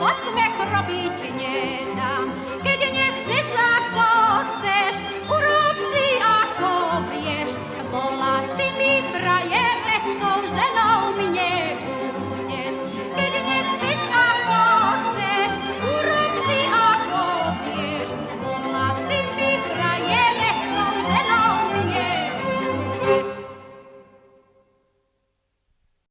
posmech robiť nedám. Keď